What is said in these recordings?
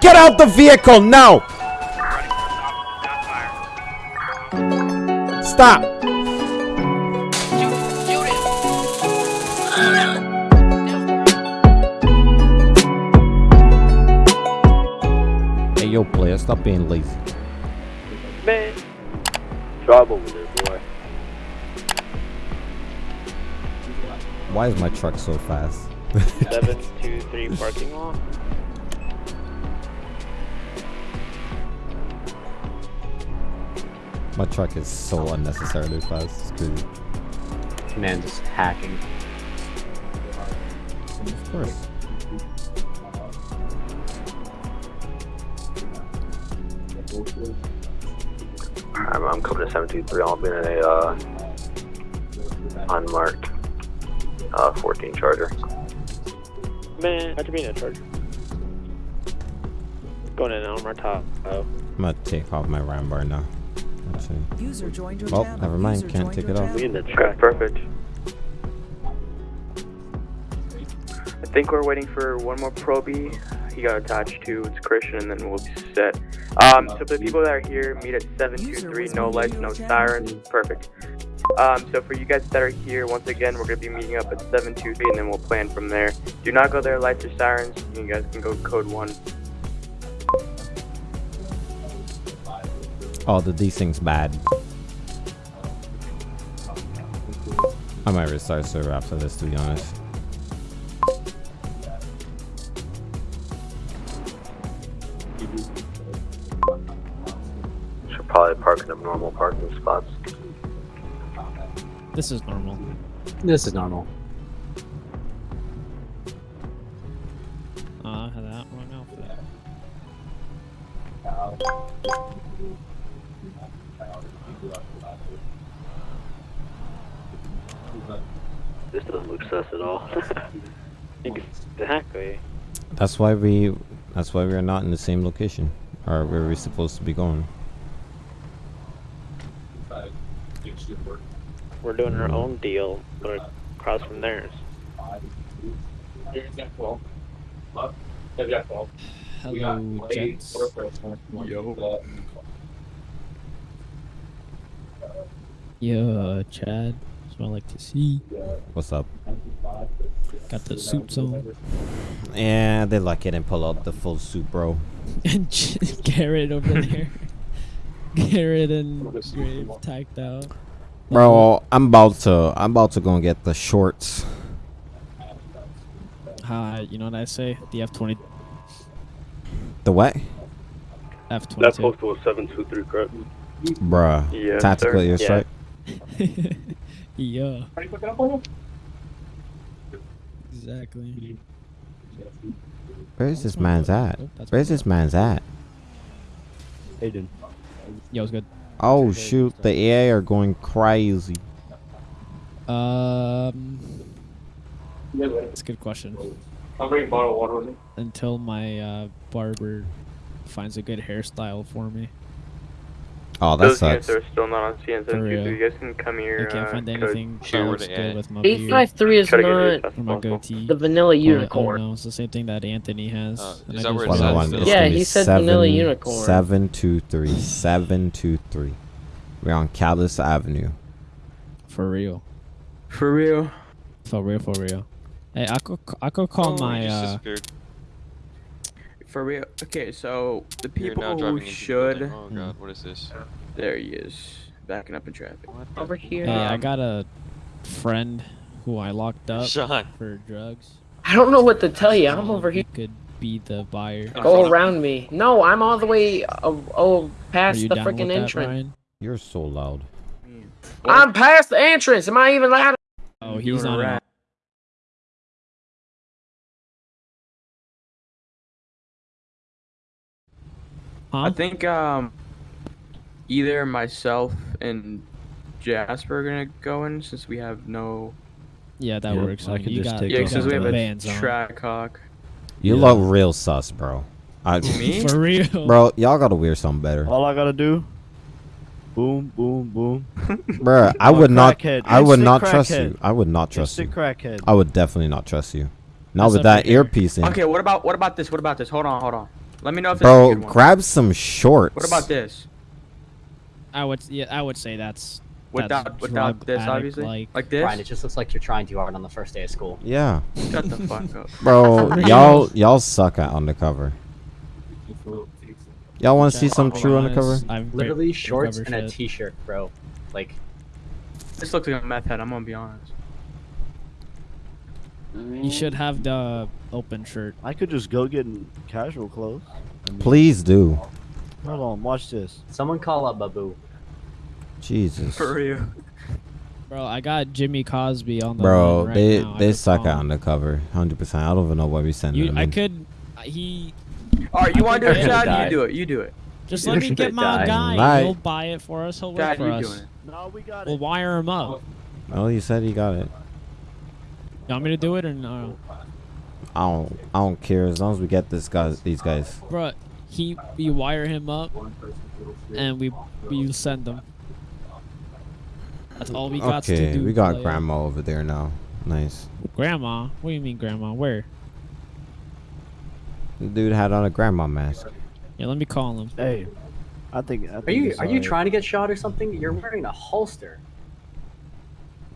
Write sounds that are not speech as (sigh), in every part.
Get out the vehicle now! Stop! Hey, yo, player, stop being lazy. Man. Trouble with there, boy. Why is my truck so fast? (laughs) Seven two three parking lot. My truck is so unnecessarily fast. It's crazy. Man, just hacking. Of course. I'm, I'm coming to seven two three. I'll be in a uh, unmarked uh, fourteen charger. Man, I could be in a charger. Going in on my top. Oh. I'm gonna take off my ram bar now. Actually. User joined your Oh, channel. never mind, User can't joined take it off. channel. We in the track. Perfect. I think we're waiting for one more probie. He got attached to it's Christian, and then we'll be set. Um, so for the people that are here, meet at seven two three. No lights, no sirens. Perfect. Um, so for you guys that are here, once again, we're gonna be meeting up at seven two three, and then we'll plan from there. Do not go there, lights or sirens. You guys can go code one. Oh, the things bad. I might restart server after this, to be honest. Should probably park in abnormal parking spots. This is normal. This is normal. That's why we. That's why we are not in the same location, or where we're supposed to be going. We're doing our own deal, but across from theirs. Hello, gents. Yeah, Chad. That's what I like to see. What's up? Got the suits on. Yeah, they like it and pull out the full suit, bro. (laughs) And (laughs) Garrett over there. (laughs) Garrett and Grave tacked out. Bro, I'm about to. I'm about to go and get the shorts. Uh, you know what I say? The F twenty The what? F twenty two. to a 723, correct? Bruh. Yes, Tactical sir. airstrike. yeah. Exactly. Where's this man's at? Oh, Where's this man's at? Aiden. Yo, it's good. Oh shoot, the AI are going crazy. Um, that's a good question. I'm bringing bottle water with me. Until my uh, barber finds a good hairstyle for me. Oh, that Those units sucks. are still not on CN For real. 723. You guys can come here. I can't uh, find code- anything Sure, that where looks they good at? with my 853 is Try to get it as not my goatee. the vanilla unicorn. Oh, no, it's the same thing that Anthony has. Uh, is that where it Hold says on, realized though? it. it's Yeah, he said vanilla unicorn. Seven two three. Seven two three. We're on Callis Avenue. For real. For real. For real, for real. Hey, I could, I could call Oh, my, you just uh, disappeared. For real. Okay, so the people who driving into the should. building. Oh god, what is this? There he is, backing up in traffic. What Over here. hey, I Um, got a friend who I locked up Sean. for drugs. I don't know what to tell you. I'm Um, over he here. could be the buyer. Go around me. No, I'm all the way uh, oh past the freaking entrance. Brian? You're so loud. I'm past the entrance. Am I even loud? Oh, You he's were on. Huh? I think um, either myself and Jasper are gonna go in since we have no. yeah, that Yeah, works. I I mean, could you just got, take Yeah, you since we have the a track hawk. You Yeah. look real sus, bro. I, Me? (laughs) For real. bro, y'all gotta wear something better. All I gotta do, boom, boom, boom. (laughs) Bruh, I I'm a would not. I would not trust you. I would not trust you. Crackhead. I would definitely not trust you. Now That's with that earpiece in, Okay, what about what about this? What about this? Hold on, hold on. Let me know if this Bro, a good one. grab some shorts. What about this? I would yeah, I would say that's Without That's without this, addict obviously. like. Like this? Brian, it just looks like you're trying too hard on the first day of school. Yeah, Shut the fuck up. (laughs) bro, (laughs) y'all y'all suck at undercover. Y'all want to see some true honest, undercover? I'm Literally shorts and undercover a shit. t-shirt, bro. Like, This looks like a meth head. I'm gonna be honest. You should have the open shirt. I could just go get in casual clothes. I mean, Please do. Hold on, watch this. someone call up Babu. Jesus, For real. Bro, I got Jimmy Cosby on the bro, right they now. They suck call at him. undercover, hundred percent. I don't even know why we sending You, them I in. could. uh, He All right, you want to do it, Chad? You do it. You do it. just You're let me get my die. guy. Right. He'll buy it for us. He'll work Chad, for you us. doing it. No, we got We'll it. wire him up. Oh, you said he got it. You want me to do it or no? I don't I don't care as long as we get this guys these guys. Bro, he we wire him up, and we we send them. That's all we got to Okay, do. we got player. grandma over there now. Nice. Grandma? What do you mean, grandma? Where? The dude had on a grandma mask. Yeah, let me call him. Hey, I think. I think Are you it's are you trying to get shot or something? You're wearing a holster.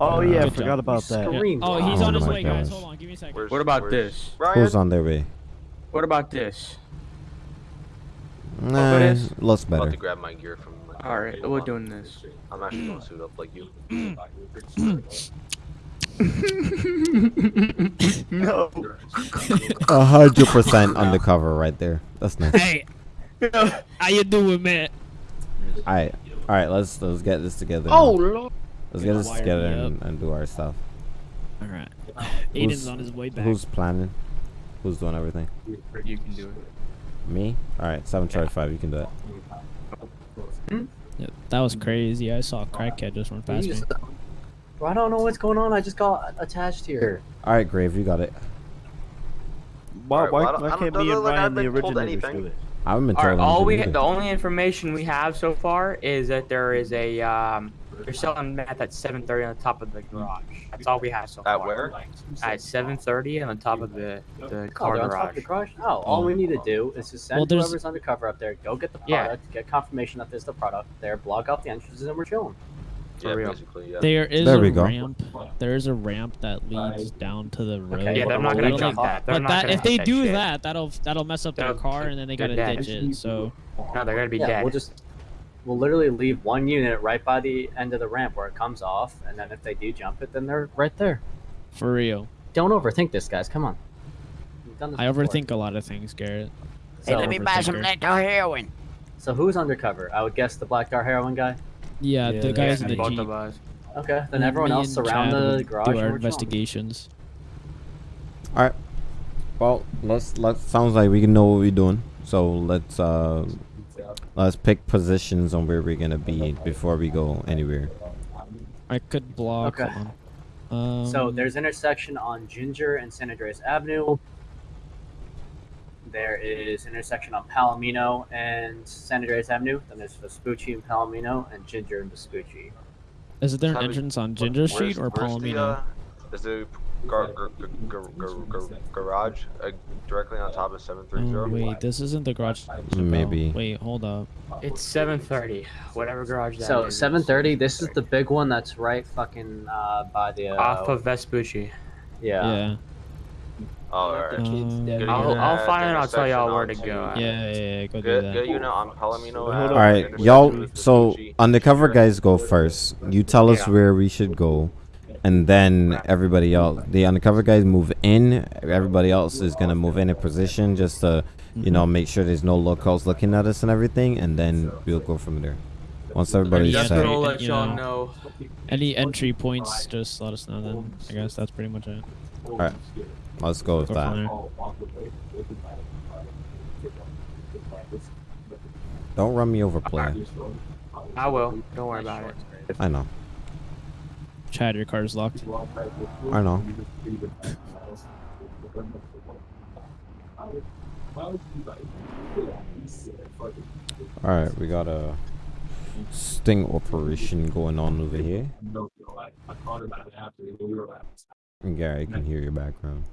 Oh yeah, I forgot job. about that. Screw- Green Oh, he's Oh on his my way, guys. Hold on, give me a second. Where's- What about where's- this? Who's on their way? What about this? Nah, it is? looks I'm about better. to grab my gear from. My All right, we're doing this. I'm actually gonna suit up like you. (laughs) no. (laughs) A hundred percent undercover right there. That's nice. Hey, how you doing, man? All right, all right. Let's let's get this together. Oh now. lord. Let's get this together and, and do our stuff. All right. (sighs) Who's- Aiden's on his way back. Who's planning? Who's doing everything? You can do it. Me. All right, seven twenty five. You can do it. Yeah, that was crazy. I saw a crackhead just run past me. Bro, I don't know what's going on. I just got attached here. All right, Grave, you got it. Why, Alright, why, well, why can't me and look like Ryan, the been originators, do it? I haven't been All told right, all we anything the only information we have so far is that there is a um they're selling meth at 7:30 on the top of the garage. That's all we have so At far. where? At 7:30 on the top of the the Oh, car they're on top garage. of the garage? Oh, all we need to do is to send Well, there's- whoever's undercover up there, go get the Yeah. product, get confirmation that there's the product there, block out the entrances, and we're chilling. For yeah, basically, yeah. There is There a we go. ramp. There is a ramp that leads down to the road. Okay, Yeah, they're not gonna jump don't- that. They're But not that gonna if they that do shit. that, that'll that'll mess up their They'll- car, and then they gotta dead. ditch it. So No, they're gonna be yeah, dead. we'll just we'll literally leave one unit right by the end of the ramp where it comes off, and then if they do jump it, then they're right there. for real, Don't overthink this, guys. Come on. Done this I before. overthink a lot of things, Garrett. So, Overthinker. heroin. so who's undercover? I would guess the black car heroin guy. Yeah, Yeah, the guys in the both jeep. of. Okay, then Me everyone else and surround Chad the would garage. Do our investigations. All right. Well, let's let's sounds like we can know what we're doing. So let's uh let's pick positions on where we're gonna be before we go anywhere. I could block. Okay. Um, So there's intersection on Ginger and San Andreas Avenue. There is intersection on Palomino and San Andreas Avenue. Then there's Vespucci and Palomino and Ginger and Vespucci. Is there an entrance on Ginger Where's- Street or where's the, Palomino? uh, is the gar- gar- gar- gar- gar- gar- garage uh, directly on top of Oh, 730? wait, this isn't the garage. Maybe. Wait, hold up. It's 7:30. Whatever garage that So is. 7:30. This is the big one that's right fucking uh, by the. Uh, off of Vespucci. yeah. Yeah. Oh, alright. Um, I'll, I'll find it. the I'll tell y'all where to go. Yeah, yeah, yeah, go do that. good unit on Palomino. Hold at on. All right, y'all. So Vespucci. undercover Sure. guys go first. You tell us Yeah. where we should go, and then everybody else. The undercover guys move in. Everybody else is gonna move in a position just to, you know, mm-hmm. make sure there's no locals looking at us and everything, and then we'll go from there. Once everybody's Yeah, set. let You know. know. Any entry points, just let us know then. I guess that's pretty much it. All right, let's go with Go that. Don't run me over, player. I will. Don't worry about it. I know. Chad, your car's locked. I know. All right, we got a sting operation going on over here. And Gary, I can hear your background.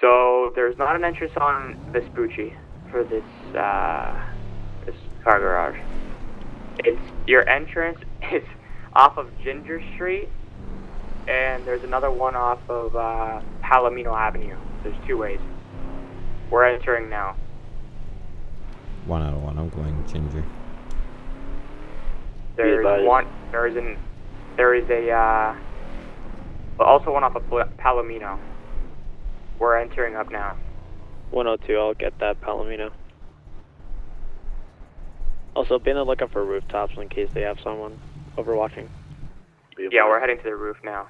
So there's not an entrance on Vespucci for this uh, this car garage. It's your entrance (laughs) is off of Ginger Street, and there's another one off of uh, Palomino Avenue. There's two ways. We're entering now. One out of one. I'm going ginger. There's advised. one. There is an. There is a. Uh, but also one off of Palomino. We're entering up now. 102, I'll get that Palomino. Also, be on the lookout for rooftops in case they have someone overwatching. Yeah, we're heading to the roof now.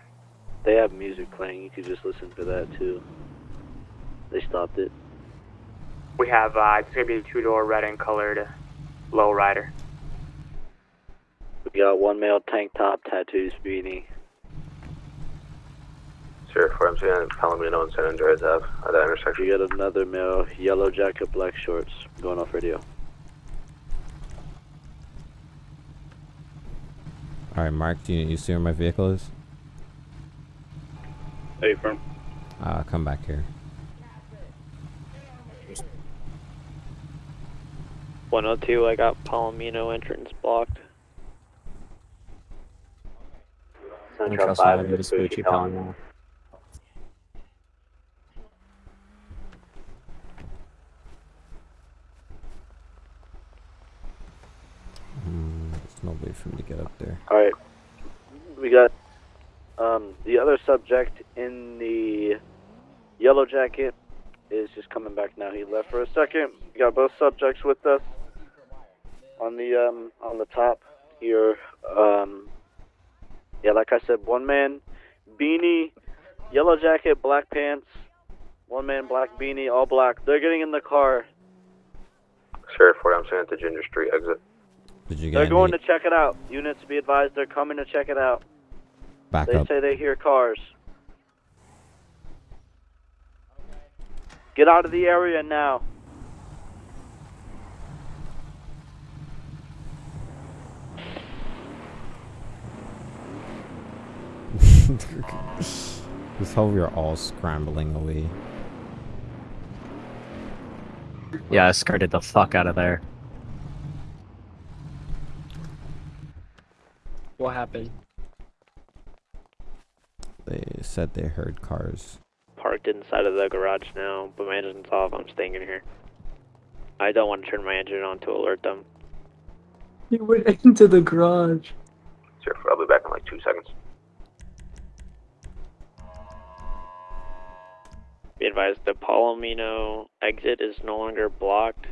They have music playing. You could just listen to that too. They stopped it. We have. Uh, it's gonna be a two-door red and colored lowrider. We got one male tank top, tattoos, beanie. Sheriff, where I'm seeing Palomino and San Andreas Ave at that intersection. We got another male, yellow jacket, black shorts, going off radio. All right, Mark. Do you, you see where my vehicle is? Hey, firm. Uh, come back here. 102, I got Palomino entrance blocked. Central 5 and Vespucci Palomino. Mm, there's no way for me to get up there. All right. We got um, the other subject in the yellow jacket is just coming back now. He left for a second. We got both subjects with us on the um, on the top here. Um, yeah, like I said, one man beanie, yellow jacket, black pants. One man black beanie, all black. They're getting in the car. Sheriff, where I'm seeing at Ginger Street exit. Did you get They're any going to check it out. Units be advised, they're coming to check it out. back They up? say they hear cars. Get out of the area now. (laughs) Just hope you're all scrambling away. Yeah, I skirted the fuck out of there. Happened? They said they heard cars. Parked inside of the garage now, but my engine's off. I'm staying in here. I don't want to turn my engine on to alert them. He went (laughs) into the garage. Sheriff, I'll be back in like two seconds. Be advised, the Palomino exit is no longer blocked.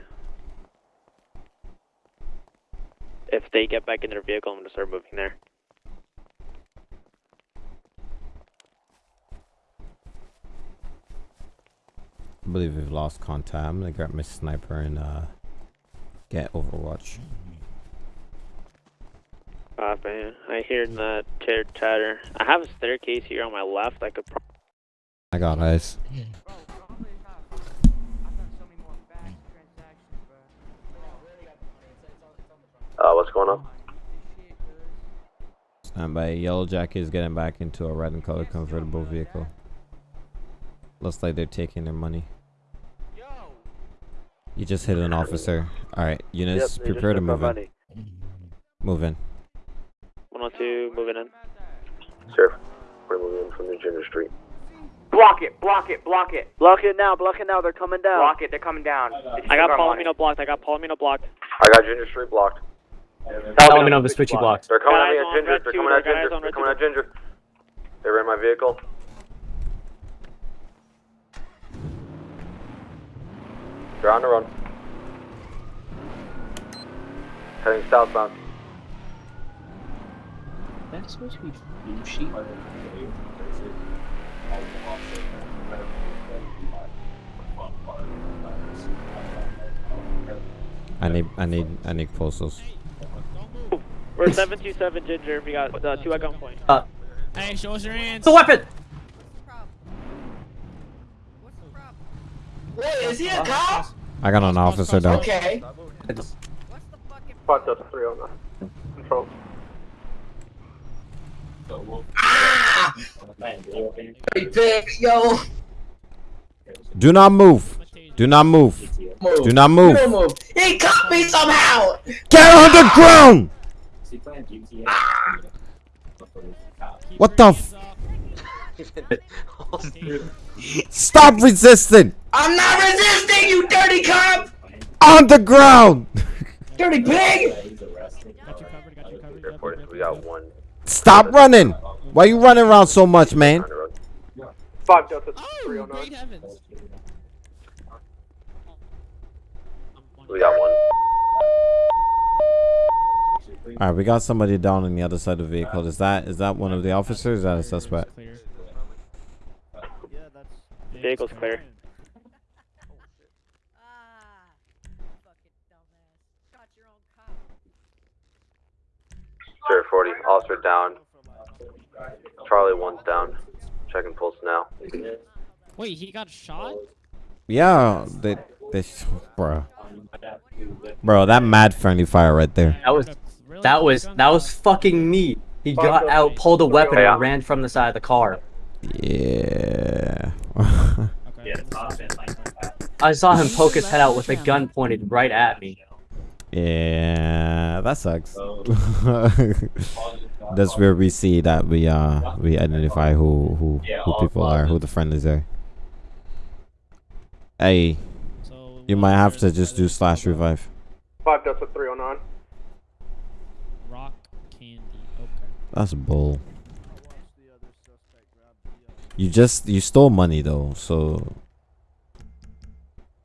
If they get back in their vehicle, I'm gonna start moving there. I believe we've lost contact. I'm gonna grab my sniper and uh, get Overwatch. Copy. I hear that chatter chatter. I have a staircase here on my left. I could. Pro- I got eyes. Uh, what's going on? Stand by. Yellow Jacket is getting back into a red and colored convertible vehicle. Looks like they're taking their money. You just hit an officer. All right, units, Yep, they prepare to took our move in. money. Move in. 102, moving in. Sir, we're moving in from the Ginger Street. Block it! Block it! Block it! Block it now, block it now, they're coming down. Block it! They're coming down. I got took. Palomino blocked. I got Palomino blocked. I got Ginger Street blocked. Palomino Vespucci blocked. They're coming at me at Ginger. They're coming at Ginger. They're coming at Ginger. They're in my vehicle. They're on the run. Heading southbound. That's supposed to be Bushi. I need, I need, I need postals. We're 727 Ginger. We got uh, two at gunpoint. Hey, show us your hands. The weapon! Wait, is he a cop? I got an officer down. Okay. What's the fuck those three on the control. Hey, big, yo. Do not move. Do not move. Move. Do not move. move. He caught me somehow. Get on the ground! Ah. What the f- (laughs) Stop resisting! I'm not resisting, you dirty cop. On the ground! Dirty pig. Reported, we got one Stop running! Why you running around so much, man? on the road. Five Delta Oh, oh great heavens. We got one. Alright, we got somebody down on the other side of the vehicle. Is that is that one of the officers? Or is that a suspect? Clear. Vehicle's clear. Sir 40, officer down. Charlie one's down. Checking pulse now. Wait, he got shot? Yeah, they they bro. Bro, that mad friendly fire right there. That was that was that was fucking me. He got out, pulled a weapon, and ran from the side of the car. Yeah. I saw him (laughs) poke his head out with a gun pointed right at me. yeah, that sucks. (laughs) That's where we see that we uh we identify who who who people are, who the friendlies are. Hey, you might have to just do slash revive. Five Delta 309. rock candy. Okay. That's bull. You just you stole money though, so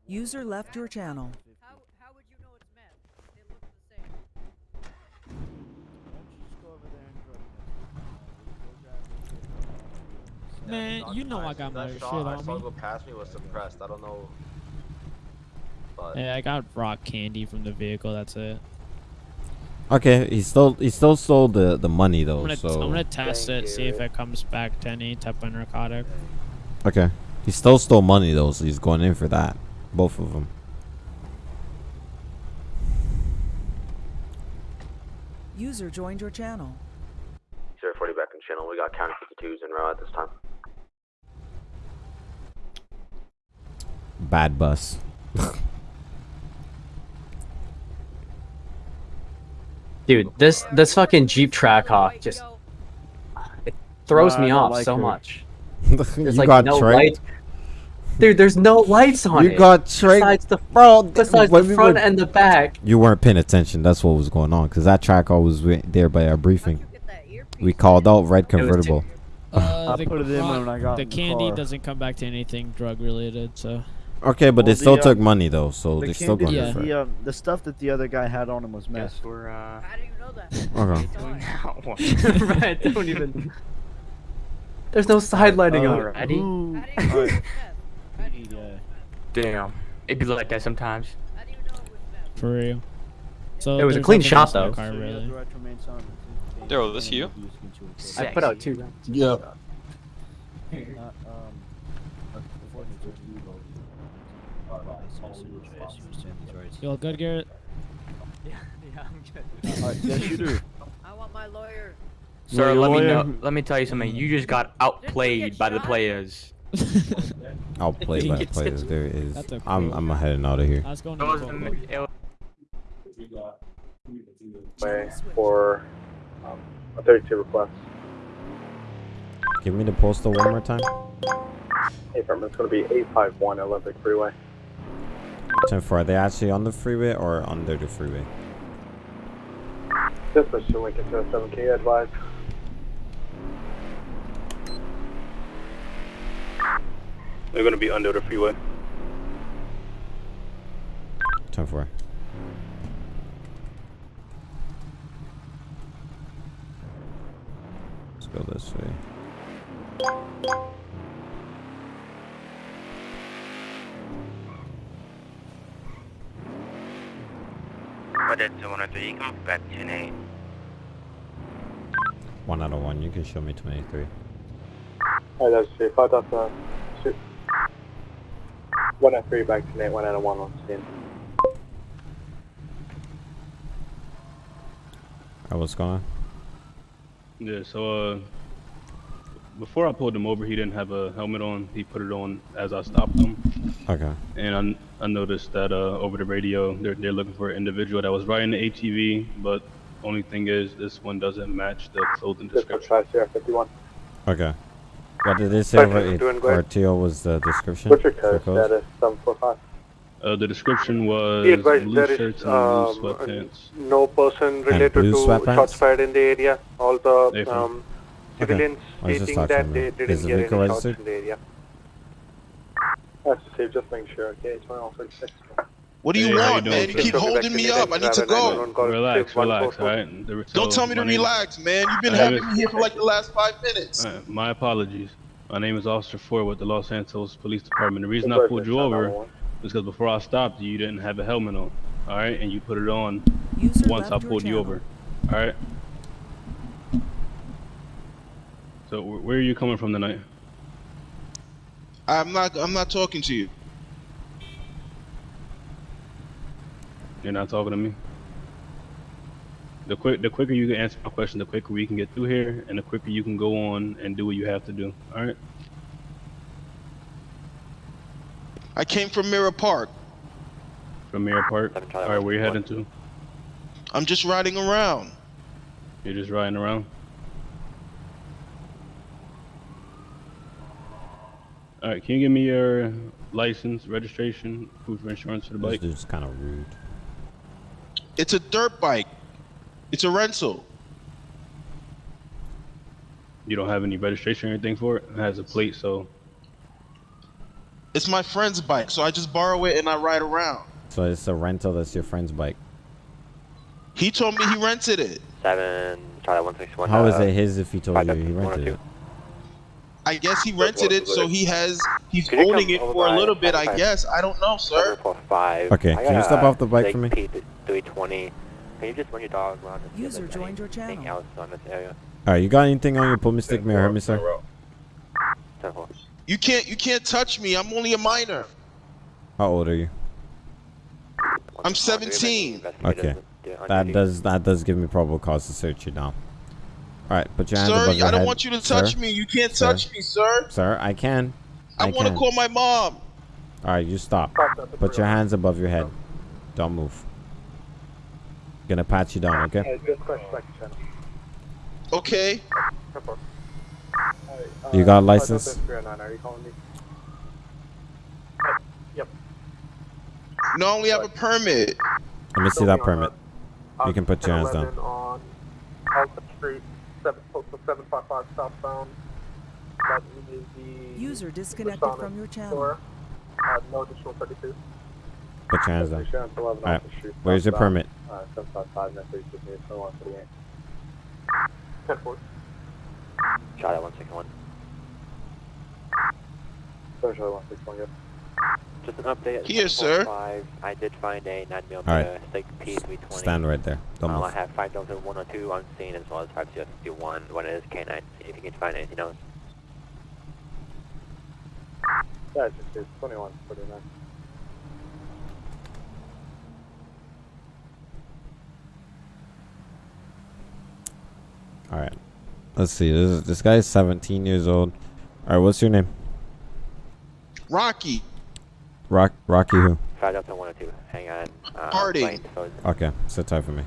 User left your channel. Man, you know I got my That shit shot I on saw me. go past me was suppressed. I don't know. But Yeah, I got rock candy from the vehicle. That's it. Okay. He still he still stole the the money I'm though, gonna, so I'm gonna test Thank it, see if it comes back to any type of narcotic. okay. He still stole money though, so he's going in for that. Both of them. User joined your channel. Sir 40 back in channel. We got county 52s in row at this time. Bad bus. (laughs) Dude, this this fucking Jeep Trackhawk just it throws No, I me off like so her. much. (laughs) you There's like got no tricked. lights. Dude, there's no lights on You it. got tricked, besides the bro. besides when the we front were- and the back. You weren't paying attention. That's what was going on. Cause that track was there by our briefing. We called out red convertible. Uh, I the put it in when I got the in the candy car. doesn't come back to anything drug related, so Okay, but they still the, took um, money though, so The they're still going Yeah. for it. the, um, the stuff that the other guy had on him was meth. Yes, we're uh. (laughs) Okay. (laughs) (laughs) right, don't even. There's no sidelighting Uh, on it. Eddie? who- alright, yeah. Damn. it'd be like that sometimes. for real. So It was a clean shot, else in the though. Car, So you have really. the right to remain silent. Daryl, this you? I put out two rounds. Yeah. Not, um, according to You all good, Garrett? Yeah, (laughs) yeah, I'm good. Alright, yes, you do. I want my lawyer. Sir, Well, let me know. Let me tell you something. You just got outplayed by the players. (laughs) I'll play by the players. There is. That's okay. I'm I'm heading out of here. I was going to was the the vote. mi- it was- Way for um, a 32 request. Give me the postal one more time. Hey, firm, it's going to be 851 Olympic Freeway. Ten four. Are they actually on the freeway or under the freeway? This was to Lincoln to 7K advised. They're going to be under the freeway. Ten four. Let's go this way. One out of one. You can show me twenty three. Alright, that's 5 dot uh, two. 1 at 3 back to Nate, 1 out of 1 on scene. Alright, what's going on? Yeah, so uh, before I pulled him over, he didn't have a helmet on. He put it on as I stopped him. Okay. And I, I noticed that uh, over the radio, they're, they're looking for an individual that was riding the ATV, but only thing is, this one doesn't match the clothing description. Okay. What did they say over Perfect, it? doing great. Or Teal was the description? What's your code clothes? status? Seven four five. Uh, the description was Be advised blue there is shirts and um, blue sweatpants. no person related to sweatpants? shots fired in the area. All the Hey, um, civilians I was just stating that they didn't Is get any shots in the area. That's to say, just make sure. Okay, it's one all thirty six. What do you Hey, how you want, doing, man? You keep holding me up. I need to go. Relax, relax, alright? There- Don't tell me to my name- relax, man. You've been I having me here for like the last five minutes. Alright, my apologies. My name is Officer Ford with the Los Santos Police Department. The reason I pulled you over is because before I stopped you, you didn't have a helmet on. Alright, and you put it on User once I left your pulled you over. Alright? So, where are you coming from tonight? I'm not. I'm not talking to you. You're not talking to me? The quick, the quicker you can answer my question, the quicker we can get through here, and the quicker you can go on and do what you have to do. All right? I came from Mirror Park. From Mirror Park. All right, where are you heading to? I'm just riding around. You're just riding around. All right, can you give me your license, registration, proof of insurance for the bike? This bike? dude's kind of rude. It's a dirt bike. It's a rental. You don't have any registration or anything for it? It has a plate, so It's my friend's bike, so I just borrow it and I ride around. So it's a rental. That's your friend's bike. He told me he rented it. Seven, Charlie one six one. How is uh, it his if he told five you he seven, one rented it? I guess he rented it, so he has. He's Could owning it for a little bit, I guess. I don't know, sir. Seven four five. Okay, can you step off the bike for me? Three twenty. Can you just run your dog around and see User there's joined your anything channel. else on this area? All right, you got anything on your pull me stick? May I hurt me, sir? Ten four. You can't. You can't touch me. I'm only a minor. How old are you? I'm 17. Okay, that does that does give me probable cause to search you now. All right, put your hands Sir, above your I don't head. want you to touch sir. me. You can't Sir. touch me, sir. Sir, I can. I, I, want to call my mom. All right, you stop. Put your hands above your head. Don't move. I'm Gonna pat you down, okay? Okay. You got a license? Are you calling me? Yep. No, I only have a permit. Let me see that permit. You can put your hands down. Street, seven, postal seven five five southbound. That is the User disconnected Masonic from your channel. store. Uh, no additional thirty-two. Put your hands down. Insurance 11 All right, where's your permit? Uh, seven five five, next week, just need to one thirty-eight. Ten four. Charlie one six one. Sorry, Charlie one six one, yes. Just an update. at Here, 745. I did find a 9 All millimeter right. Sig P320. Stand right there. Don't Um, I move. have 5102 on scene as well as 5051 when it is K9. See if you can find anything else. Yeah, it's just it's twenty-one forty-nine. All right. Let's see. This is, this guy is 17 years old. All right, what's your name? Rocky. Rock Rocky who? 5102. Hang on. Uh, Harding. Plain, so Okay, sit tight for me.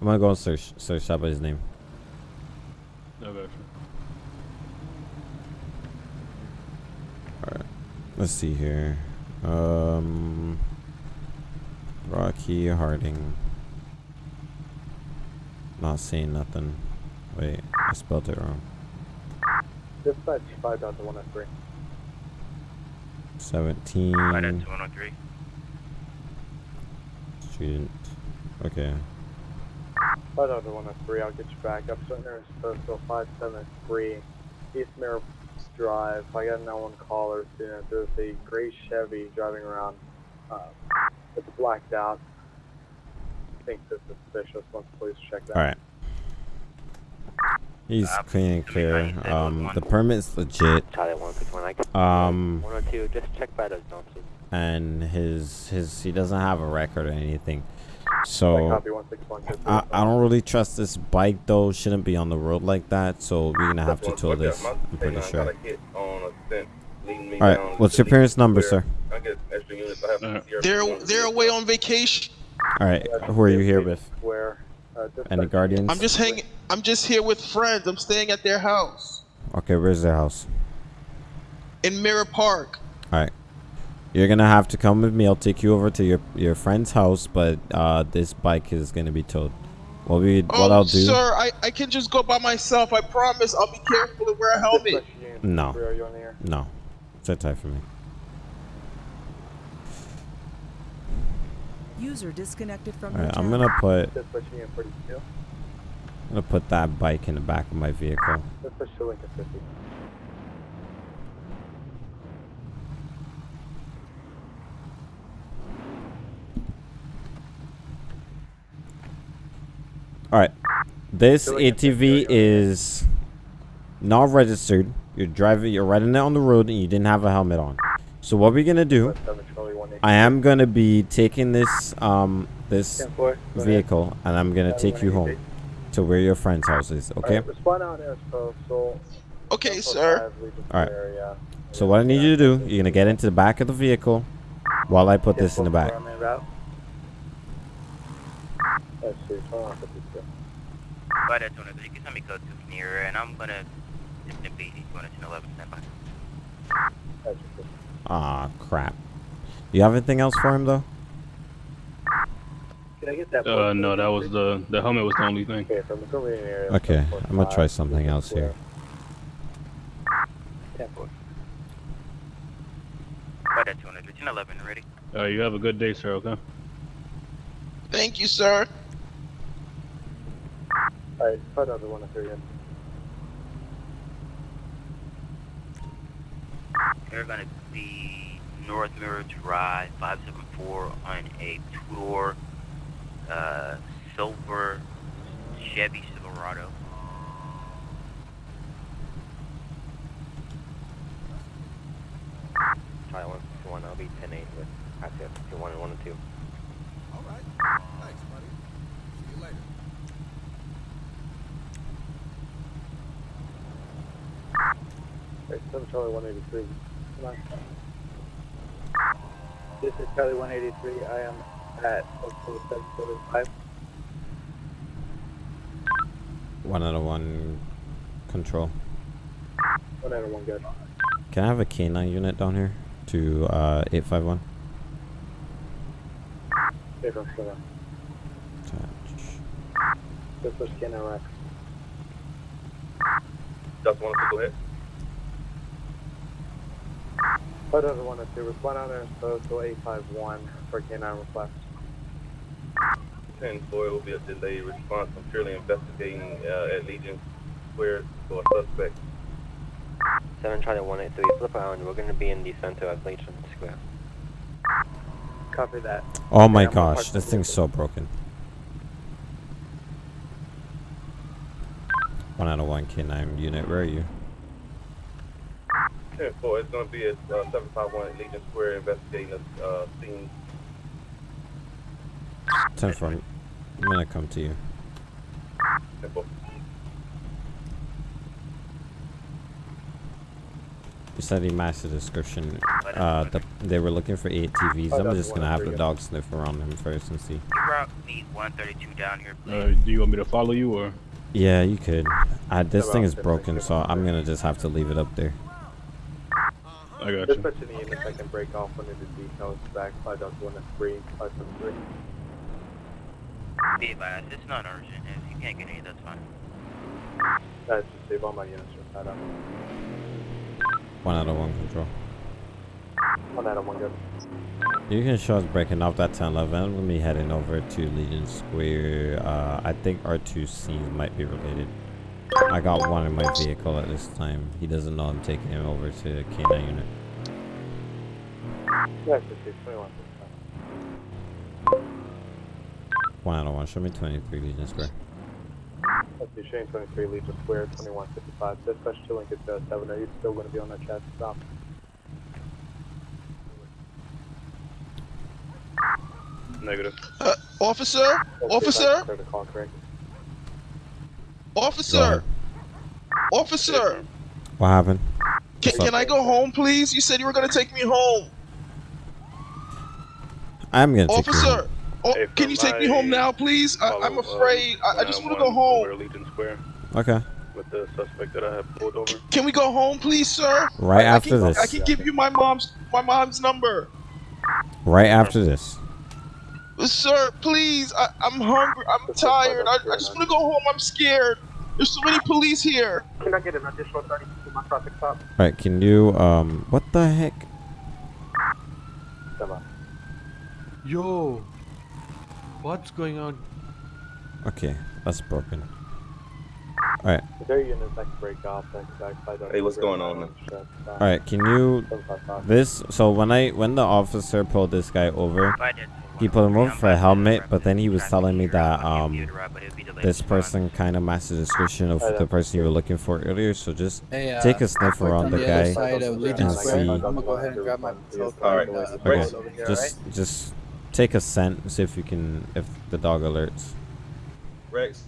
I'm gonna go and search search that by his name. No, gotcha. All right. Let's see here. Um, Rocky Harding. Not seeing nothing. Wait, I spelled it wrong. Dispatch five out to one oh three. 17. Right at 103. Student. Okay. Five out to one oh three, I'll get you back up. So there's postal five seven three, East Mirror Drive. I got no one caller student. There's a gray Chevy driving around. Uh, it's blacked out. I think this is suspicious. Once police check that. All right. He's clean and clear. Um, the permit's legit. Charlie 161. I can- Um, 102. Just check by those dumpsters. and his his he doesn't have a record or anything. So I, I don't really trust this bike though. Shouldn't be on the road like that. So we're gonna have to tow this. I'm pretty sure. All right. What's your parents' number, sir? They're they're away on vacation. All right. Who are you here with? Where? Any guardians? I'm just hanging. I'm just here with friends. I'm staying at their house Okay. Where's their house? in Mirror Park. All right. You're gonna have to come with me. I'll take you over to your your friend's house, but uh, this bike is gonna be towed. What we what oh, I'll do? sir, I, I can just go by myself. I promise. I'll be careful and wear a helmet. No. Are you on the? No. Sit tight for me. User disconnected from All your. I'm gonna put Dispatch Union 42. I'm gonna put that bike in the back of my vehicle. Dispatch to Lincoln 50. All right. This ATV is not registered. You're driving. You're riding it on the road, and you didn't have a helmet on. So what we're gonna do? I am gonna be taking this um this 10-4, ahead. vehicle, and I'm gonna take you home to where your friend's house is. Okay. Alright, respond out. Okay, sir. All right. So what I need you to do, you're gonna get into the back of the vehicle while I put this in the back. Let's see, 2152. But that's one of the you can tell me code to near and I'm gonna simply be going to 11 stand by. Ah, crap. You have anything else for him though? Can I get that? Uh, no, that was the the helmet was the only thing. Okay, from the Korean area. Okay, I'm gonna try something else here. 10-4. But that's one of the 11 ready. Uh, you have a good day, sir. Okay. Thank you, sir. Alright, put another one up here again. They're gonna be North Mirror Drive 574 on a two-door uh, silver Chevy Silverado. Try one, two, one. I'll be 10 8 with access to one and one and two. Alright. Thanks, buddy. See you later. Alright, 7 Charlie 183. Come on. This is Charlie 183. I am at postal 775. One out of one control. One out of one good. Can I have a K9 unit down here to uh 851? Okay, from seven. This was Ken Rex. Just want to go ahead. Put another one or two. Respond out there and postal 851 for K9 request. 10 4 will be a delayed response. I'm purely investigating uh, at Legion Square for a suspect. 7 Charlie 183, flip around. We're going to be in the center of Legion Square. Copy that. Oh my Yeah, I'm gosh, this thing's so broken. One out of one K9 unit. Where are you? (laughs) 10 4, it's going to be at uh, 751 Legion Square investigating the uh, scene. Ten four. I'm gonna come to you. 10 4. You said he matched the description. Uh, the, they were looking for ATVs. I'm just gonna have the dog sniff around him first and see. Route me 132 down here, please. Uh, do you want me to follow you or? Yeah, you could. Uh, this thing is broken, so I'm gonna just have to leave it up there. I got you. Dispatch any units I can break off one of the details back 5.13, 573. Be advised, it's not urgent. If you can't get any, that's fine. That's just save all my units from that up. One out of one control. One out of one good. You can show us breaking off that 1011. I'm gonna be heading over to Legion Square. Uh, I think our two scenes might be related. I got one in my vehicle at this time. He doesn't know I'm taking him over to the K9 unit. That's just 21. One out of one. Show me 23 Legion Square. Let's see, Shane 23, Legion Square, 2155. Dispatch to Lincoln uh, 7. Are you still going to be on that chat stop? Negative. Uh, Officer, officer, Clear the call, correct? Officer, officer. What happened? Can, can I go home, please? You said you were gonna take me home, I'm gonna take you officer. home. Oh, can you take me home now, please? I, I'm afraid. I, I just want to go home. Legion Square Okay. with the suspect that I have pulled over. Can we go home, please, sir? Right I- I after can- this. I can give you my mom's my mom's number, Right after this. Sir. Please, I, I'm hungry. I'm tired. I, I just want to go home. I'm scared. There's so many police here. Can I get an additional 30 to my traffic stop? Alright, can you um what the heck? Yo, what's going on? Okay, that's broken. Alright. Their units that can break off. That can back Hey, what's going on? Alright, can you this so when I when the officer pulled this guy over he pulled him over for a helmet, but then he was telling me that um this person kind of matched the description of the person you were looking for earlier. So just Hey, uh, take a sniff around the the guy other side of Legion and see. I'm gonna go ahead and grab my patrol car. All right. and, uh, Okay, bring it over here, just alright? just take a scent, see if you can if the dog alerts. Rex.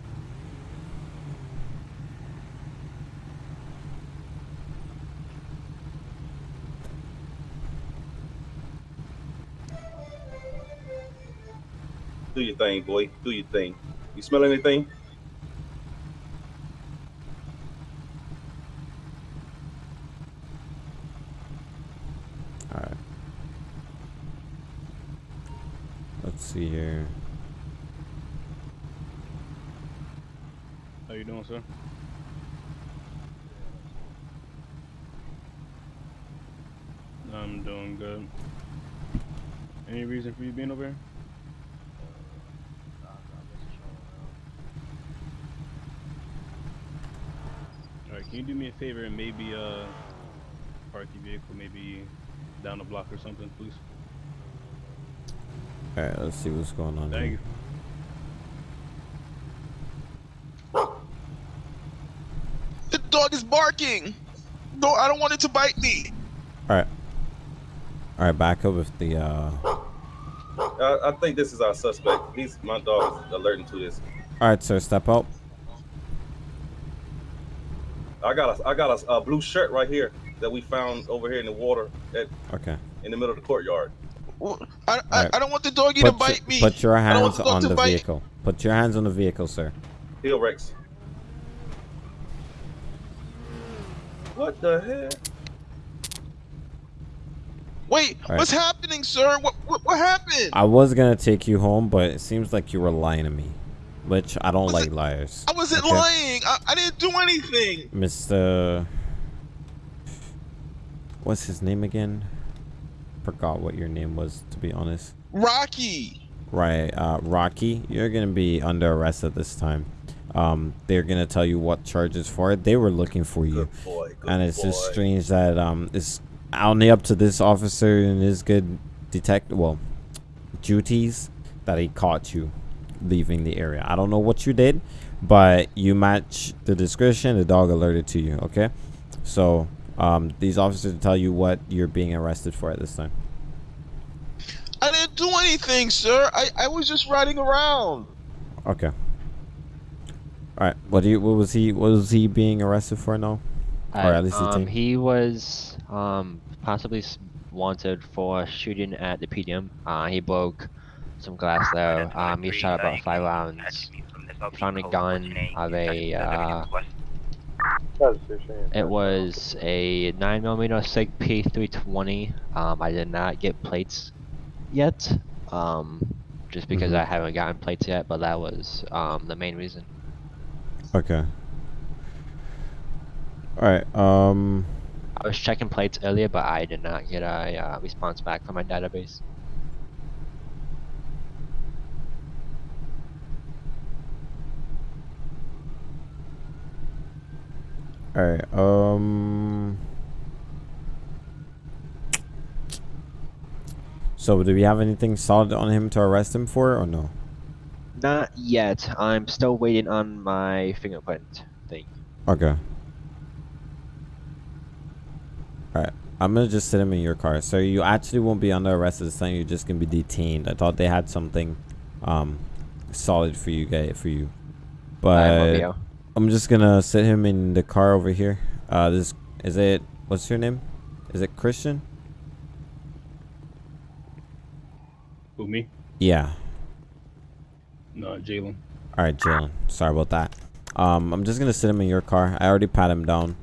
Do your thing, boy. Do your thing. You smell anything? Alright. Let's see here. How you doing, sir? I'm doing good. Any reason for you being over here? Alright, can you do me a favor and maybe uh park your vehicle maybe down the block or something, please? Alright, let's see what's going on. Thank here. you. The dog is barking. No, I don't want it to bite me. Alright. Alright, back up with the uh Uh, I think this is our suspect. He's my dog is alerting to this. Alright, sir, step out. I got a I got a, a blue shirt right here that we found over here in the water at Okay. in the middle of the courtyard. I, I, Alright. I don't want the doggy to Put, bite your- me. put your I don't want hands the on the bite. vehicle. Put your hands on the vehicle, sir. Heel Rex. What the hell? Wait, Alright. what's happening, sir? What, what what happened? I was gonna take you home, but it seems like you were lying to me. Which I don't like liars. I wasn't Okay? lying. I, I didn't do anything. Mr. What's his name again? Forgot what your name was, to be honest. Rocky. Right, uh, Rocky, you're gonna be under arrest at this time. Um, they're gonna tell you what charges for it. They were looking for you, good boy, good and it's just strange that um, it's only up to this officer and his good detect well duties that he caught you leaving the area. I don't know what you did, but you match the description. The dog alerted to you. Okay, so um, these officers tell you what you're being arrested for at this time. I didn't do anything, sir. I, I was just riding around. Okay. All right. What do you? What was he? What was he being arrested for now? or Uh, at least the um, team. he was um, possibly wanted for shooting at the PDM. Uh, he broke some glass though. Um, he shot about five rounds. Found a gun of a. Uh, it was a 9mm SIG P320. Um, I did not get plates yet. Um, just because Mhm. I haven't gotten plates yet, but that was um, the main reason. Okay. All right. Um. I was checking plates earlier, but I did not get a uh, response back from my database. All right. Um. So, do we have anything solid on him to arrest him for, or no? Not yet. I'm still waiting on my fingerprint thing. Okay. Alright. I'm gonna just sit him in your car. So you actually won't be under arrest this time, you're just gonna be detained. I thought they had something um, solid for you guys for you. But. I'm just gonna sit him in the car over here. Uh, this is it. What's your name? Is it Christian? Who me? Yeah. No, Jalen. All right, Jalen. Sorry about that. Um, I'm just gonna sit him in your car. I already pat him down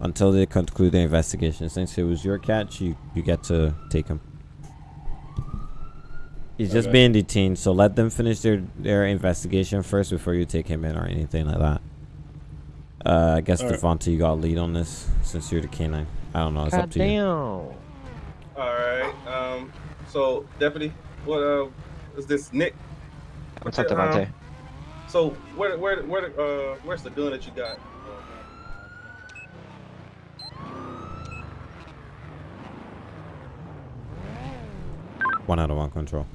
until they conclude the investigation. Since it was your catch, you you get to take him. He's just Okay. being detained, so let them finish their their investigation first before you take him in or anything like that. Uh, I guess All right. Devonta, you got a lead on this since you're the canine. I don't know. It's up to you. All right. Um. So, deputy, what uh is this Nick? What's up, your, um, So, where where where uh where's the gun that you got? One out of one control.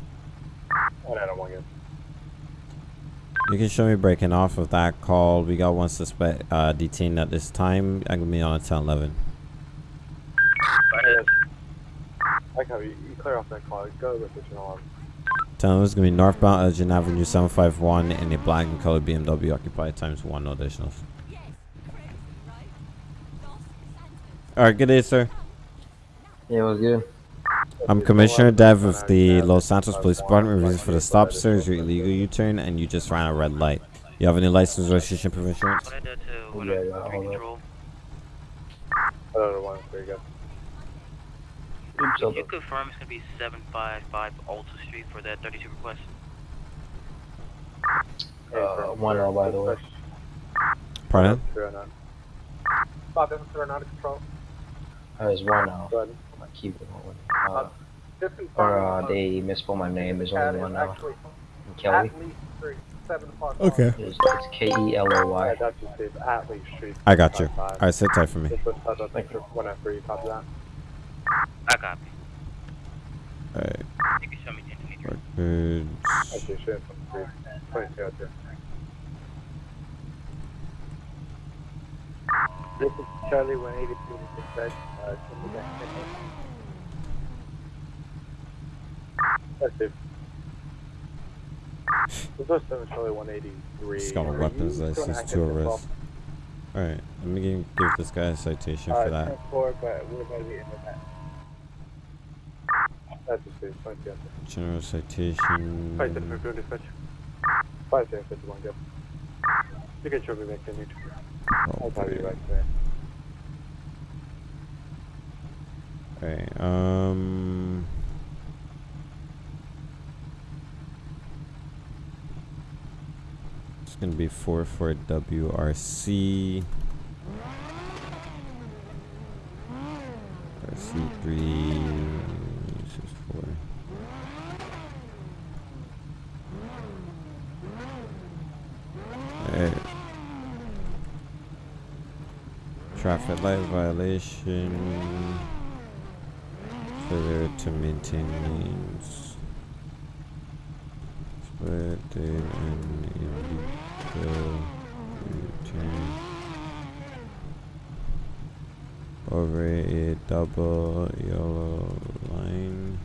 One out of one, good. You can show me breaking off of that call. We got one suspect uh, detained at this time. I'm gonna be on a 10 11. I can have you, you clear off that call. Go with the you know. 10 11 is gonna be northbound Elgin Avenue 751 in a black and colored BMW occupied times one, no additionals. Alright, good day, sir. Yeah, it was good. I'm Commissioner Dev of the Los Santos Police Department. Reason for the stop, sir, is your illegal U-turn, and you just ran a red light. You have any license, registration, proof of insurance? Yeah, yeah, hold up. Another one, there you go. Can you confirm it's gonna be 755 Alta Street for that 32 request? Uh, one L, by the way. Pardon? Five seven zero nine control. Uh, it's one L. Go ahead. My. Uh, Uh, or uh, they misspelled my name. There's only one L. Actually, Kelly. Atlee Street, seven five. Okay. It's, it's K E L O Yeah, Y. that's just it. Atlee Street. I got you. Alright, sit tight for me. Just put touch up extra one after you copy that. I copy. Alright. You can show me 1023. Records. Actually, shit, from three. Twenty-two out there. This is Charlie one eighty two dispatch. Uh, can you guys check it? That's it. This was seven Charlie one eighty three. He's got a weapons license, two arrests. Alright, let me give, give this guy a citation for that. Uh, Four, but we're going to be in that. That's just it. Twenty-two out there. General citation. Five seven fifty dispatch. Five seven fifty one. Go. You can show me back in neutral. I'll tell you right there. Alright, um. It's gonna be 4 for WRC. RC3. This is 4. Alright. Traffic light violation. Failure to maintain lanes. Split date and Over a double yellow line.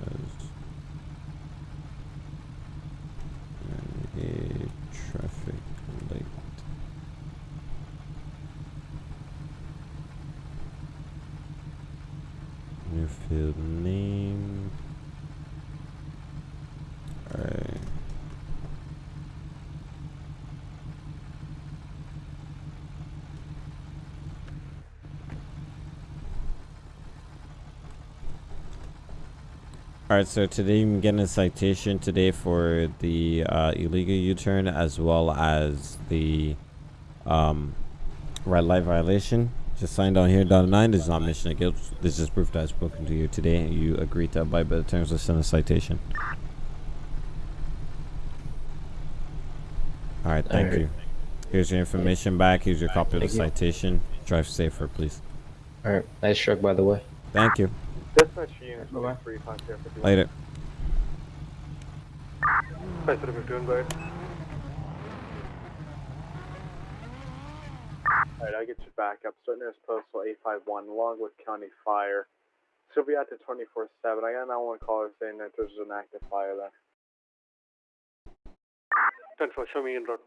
As and a traffic light. New field name. Alright. Alright, so today I'm getting a citation today for the uh, illegal U-turn as well as the um, red light violation. Just signed on here, dotted nine. This is not mission of guilt. This is proof that I've spoken to you today and you agree to abide by the terms of send a citation. Alright, thank you. Here's your information back. Here's your copy of the Thank you. citation. Drive safer, please. Alright, nice truck, by the way. Thank you. Dispatch unit Bye-bye. three five zero fifty one. Later. Five seven fifty one. Go ahead. Alright, I'll get you back up. Starting as postal 851 Longwood County Fire. She'll be active 24 7. I got an one caller saying that there's an active fire there. 10 4, show me in road.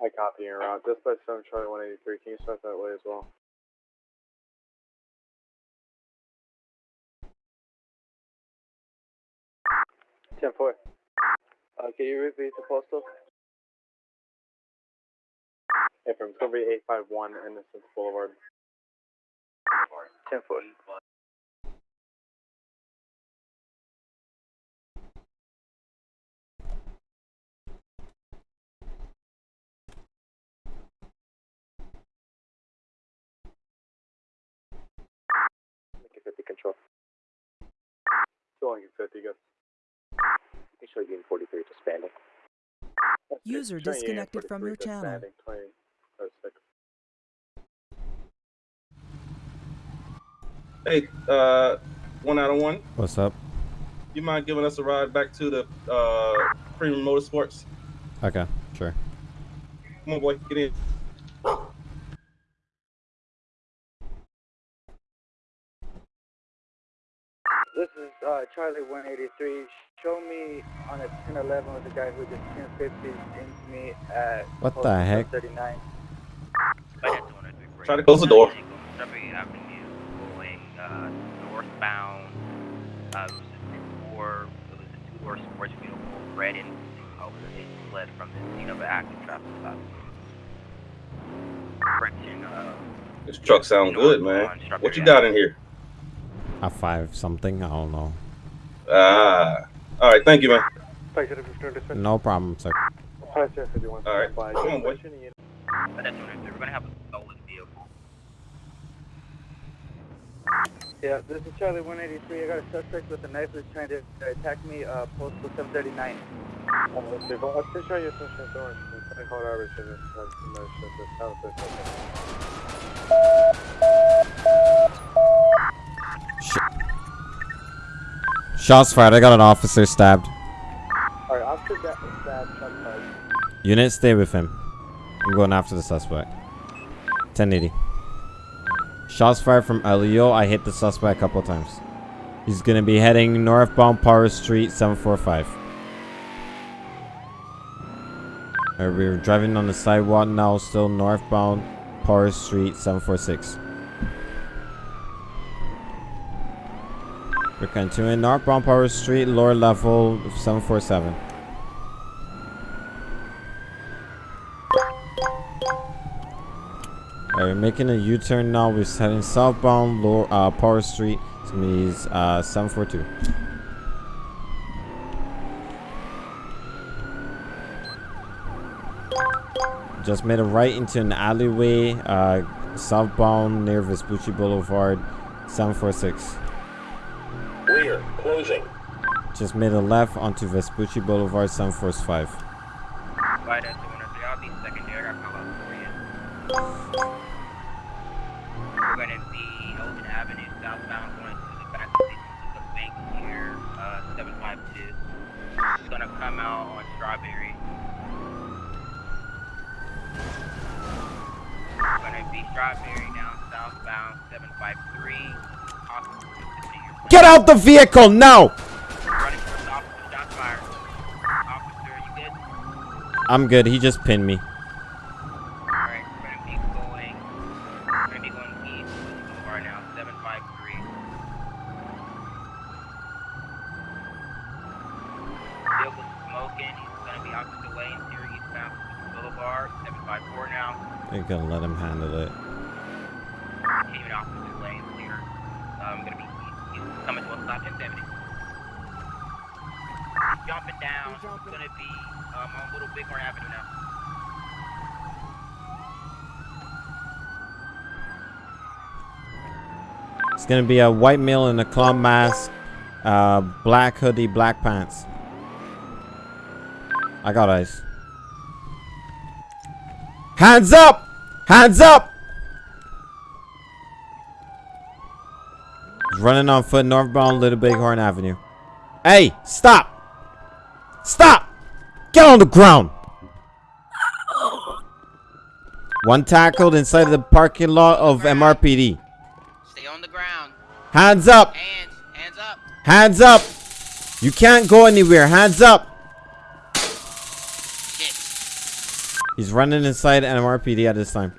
I copy your route. Just by 7 Charlie 183. Can you start that way as well? Ten four. Uh, can you repeat the postal? Hey, from five one Innocence Boulevard. Ten four. Make it 50 control. Two hundred fifty. Good. Make sure you're in 43 is expanding. User Showing you in disconnected from your channel. standing, 20, six. Hey, uh, one out of one. What's up? You mind giving us a ride back to the uh, Premium Motorsports? Okay, sure. Come on, boy, get in. This is uh, Charlie 183. Show me on a 1011 with the guy who just 1050 into me at What the heck? 39. Try to close the door. Going uh, northbound. Uh, it was a two-door, it was a two-door sports vehicle, red and blue color. Fled from the scene of an active traffic stop. Correction, uh, This truck sound good, man. What you got in here? A five something? I don't know. Ah, all right. Thank you, man. No problem, sir. All right, come on, boy. but that's what we're gonna have a stolen vehicle. Yeah, this is Charlie 183. I got a suspect with a knife who's trying to attack me, uh, postal 739. Oh, let's see. Well, I'll show you a social door. I call it average and it's has some other shit that's out there. Shots fired. I got an officer stabbed. Alright, officer that stab, fired. Unit, stay with him. I'm going after the suspect. 1080. Shots fired from Elio. I hit the suspect a couple times. He's gonna be heading northbound Power Street 745. Alright, we're driving on the sidewalk now, still northbound Power Street 746. We're continuing northbound Power Street, lower level 747. Alright, we're making a U-turn now. We're heading southbound lower uh, Power Street. It's gonna be uh, 742. Just made a right into an alleyway, uh, southbound near Vespucci Boulevard, 746. Rear, closing. Just made a left onto Vespucci Boulevard, 745. Right at 203, I'll be secondary. I'll call out for you. We're gonna be Elgin Avenue southbound going to the back of the bank here, uh, 752. It's gonna come out on Strawberry. We're gonna be Strawberry down southbound 753. Get out the vehicle now! I'm good. He just pinned me. Alright, we're gonna be going, we're gonna be going east, Blue Boulevard now, 753. Vehicle smoking, he's gonna be opposite lanes here, eastbound Blue Boulevard, 754 now. You're gonna let him handle it. Continuing opposite lanes here, um, gonna be, he's, he's coming to a stop in 70. He's jumping down, he's gonna be, um, on Little Bighorn Avenue now. It's gonna be a white male in a clown mask, uh, black hoodie, black pants. I got eyes. Hands up! Hands up! He's running on foot northbound Little Bighorn Avenue. Hey, stop! Stop! Get on the ground! One tackled inside the parking lot of MRPD. Stay on the ground. Hands up. Hands. Hands up. Hands up. You can't go anywhere. Hands up. He's running inside NMRPD at this time.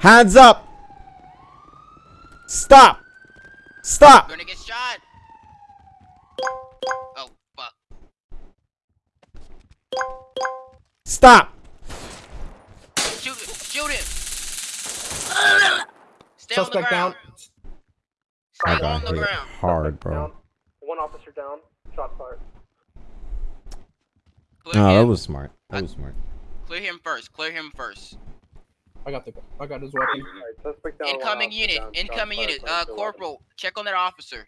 Hands up. Stop. Stop. Gonna get shot. Oh, fuck. Stop. Shoot him. Shoot him. Stay on the Suspect down. Ground. I Stay on got the hit ground. hard, bro. One officer down. Shot fired. Clear No, that was smart. That was smart. Clear him first. Clear him first. I got the I got his weapon. Suspect down. Incoming unit. down, Incoming fired, unit. five Uh, to 11. corporal, check on that officer.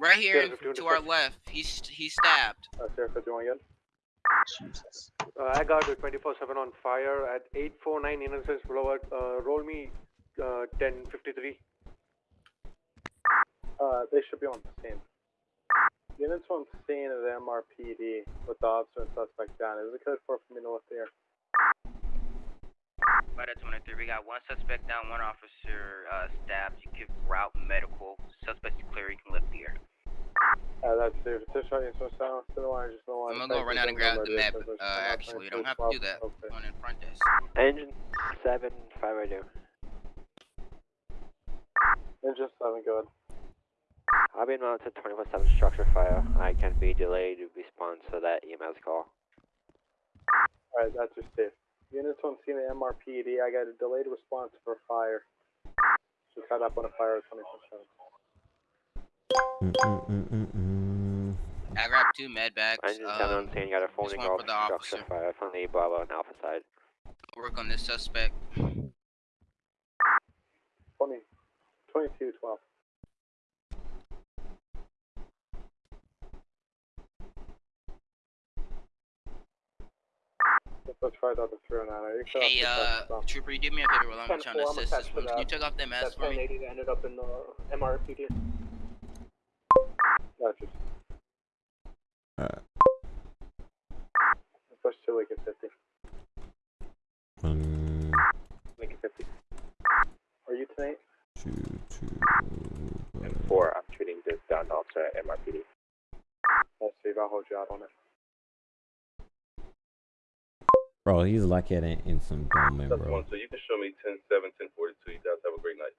Right here Sheriff, to our left. He's he's stabbed. Uh, Sheriff, if you want again. Jesus. Uh, I got a 24-7 on fire at 849 Innocence Boulevard. Uh, roll me uh, 1053. Uh, they should be on the scene. Units on scene of the MRPD with the officer and suspect down. Is it code 4 for me to lift here? By that 23, we got one suspect down, one officer uh, stabbed. You can route medical. Suspect's clear. You can lift the air. Uh, that's it. It's shot you so sound. To the line, just the line. I'm gonna go run out and grab the map. Uh, actually, you don't have to do that. Going in front desk. Engine 7, 5 right now. Engine 7, good. I've been mounted to 24-7 structure fire. I can be delayed response to that EMS call. Alright, that's just it. Units on scene of MRPD. I got a delayed response for a fire. Just got up on a fire at 24 Mm-mm-mm-mm-mm. I grabbed two med bags. Engine 7 Um, on scene, got a this phoning one off for the structure officer. fire from the Bravo and Alpha side. Work on this suspect. 20, 22, 12. Let's try out the 309. Are you Hey, clear uh, Trooper, you do me a favor while I'm trying to assist attached this one. Can you that. take off that mask for me? 1080 ended up in the MRPD. Gotcha. Uh, Push to Lincoln 50. one, Lincoln 50. Are you tonight? Two, two. And four, I'm treating this down officer at MRPD. Let's see if I'll hold you out on it. Bro, he's lucky I didn't in some dome, That's bro. one. So you can show me 10 7, 10 42. You guys have a great night.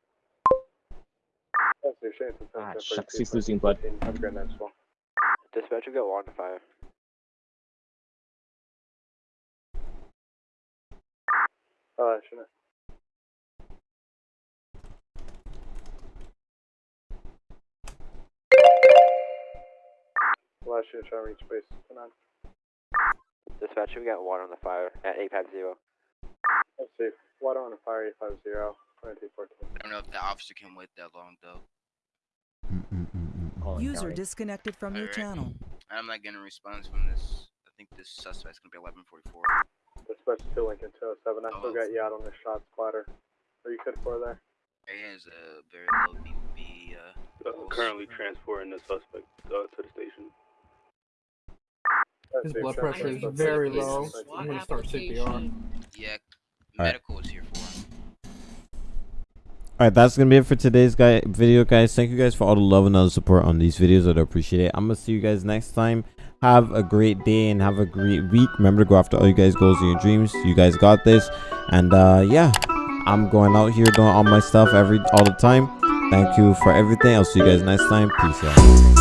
Let's see, Ah, shucks, he's losing blood. 15. Have a great night as well. Dispatcher got one fire. Uh, shouldn't Well, I should try to reach base. Come on. Dispatcher, we got one on the fire at 850. Let's see. Water on a fire 850, 2214. I don't know if the officer can wait that long though. User disconnected from your Alright. channel. I'm not getting a response from this. I think this suspect's gonna be 1144. Dispatch to Lincoln 207. I still got you out on the shot splatter. Are you good for there? He has a very low BB. Uh, Uh, currently transporting the suspect uh, to the station. Let's His blood pressure is very low. I'm gonna start CPR. yeah, Alright. medical is here for him. All right, that's gonna be it for today's guy video, guys. Thank you guys for all the love and all the support on these videos. I'd appreciate it. I'm gonna see you guys next time. Have a great day and have a great week. Remember to go after all you guys' goals and your dreams. You guys got this. And uh, yeah, I'm going out here doing all my stuff every all the time. Thank you for everything. I'll see you guys next time. Peace out.